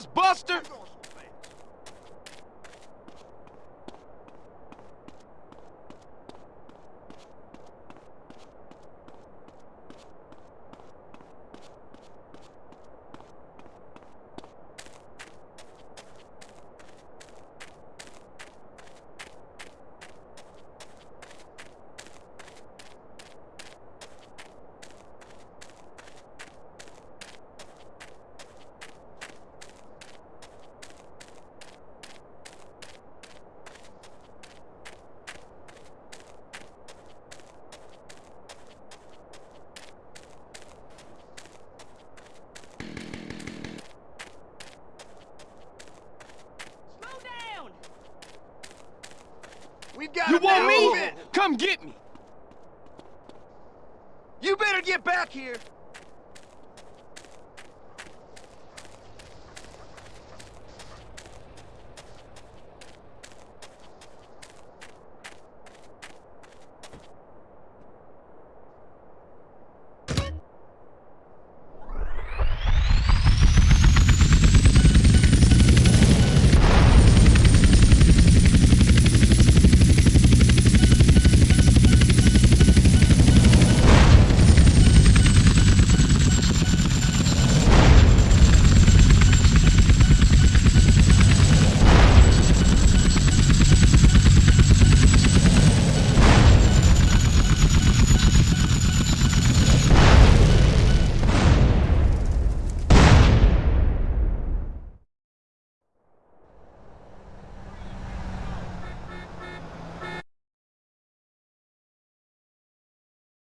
ass buster! We've got You want me? Move it. Come get me. You better get back here.